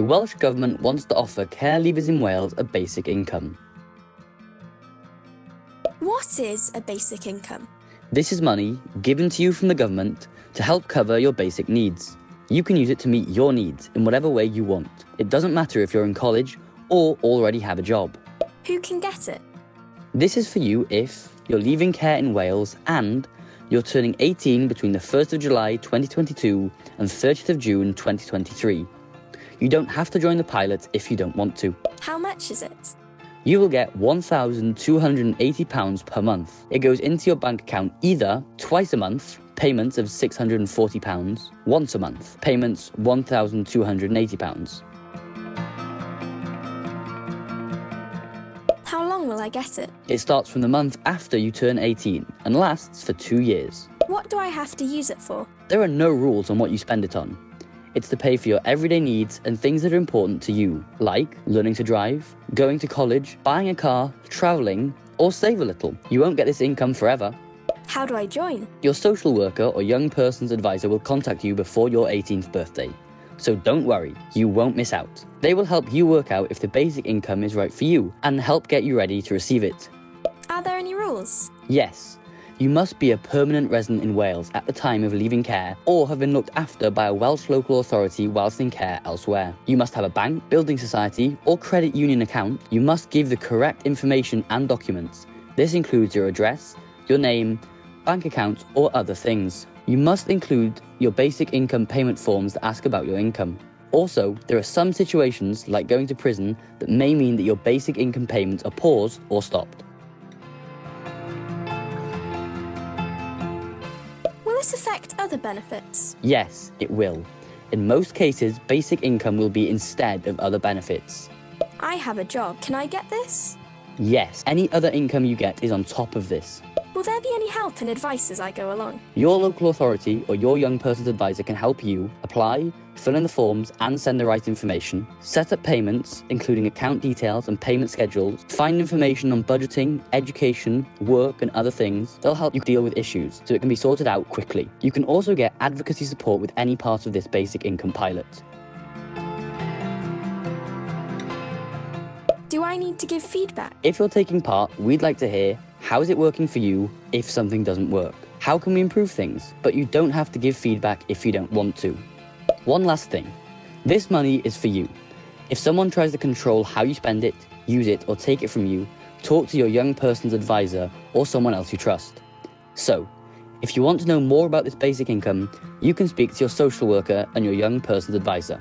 The Welsh Government wants to offer care leavers in Wales a basic income. What is a basic income? This is money given to you from the government to help cover your basic needs. You can use it to meet your needs in whatever way you want. It doesn't matter if you're in college or already have a job. Who can get it? This is for you if you're leaving care in Wales and you're turning 18 between the 1st of July 2022 and 30th of June 2023. You don't have to join the pilot if you don't want to. How much is it? You will get £1,280 per month. It goes into your bank account either twice a month, payments of £640, once a month, payments £1,280. How long will I get it? It starts from the month after you turn 18 and lasts for two years. What do I have to use it for? There are no rules on what you spend it on. It's to pay for your everyday needs and things that are important to you, like learning to drive, going to college, buying a car, travelling, or save a little. You won't get this income forever. How do I join? Your social worker or young person's advisor will contact you before your 18th birthday. So don't worry, you won't miss out. They will help you work out if the basic income is right for you and help get you ready to receive it. Are there any rules? Yes, you must be a permanent resident in Wales at the time of leaving care or have been looked after by a Welsh local authority whilst in care elsewhere. You must have a bank, building society or credit union account. You must give the correct information and documents. This includes your address, your name, bank account or other things. You must include your basic income payment forms that ask about your income. Also, there are some situations, like going to prison, that may mean that your basic income payments are paused or stopped. This affect other benefits? Yes, it will. In most cases, basic income will be instead of other benefits. I have a job. Can I get this? Yes, any other income you get is on top of this. Will there be any help and advice as I go along? Your local authority or your young person's advisor can help you apply, fill in the forms and send the right information, set up payments, including account details and payment schedules, find information on budgeting, education, work and other things. They'll help you deal with issues so it can be sorted out quickly. You can also get advocacy support with any part of this basic income pilot. Do I need to give feedback? If you're taking part, we'd like to hear how is it working for you if something doesn't work? How can we improve things? But you don't have to give feedback if you don't want to. One last thing. This money is for you. If someone tries to control how you spend it, use it or take it from you, talk to your young person's advisor or someone else you trust. So, if you want to know more about this basic income, you can speak to your social worker and your young person's advisor.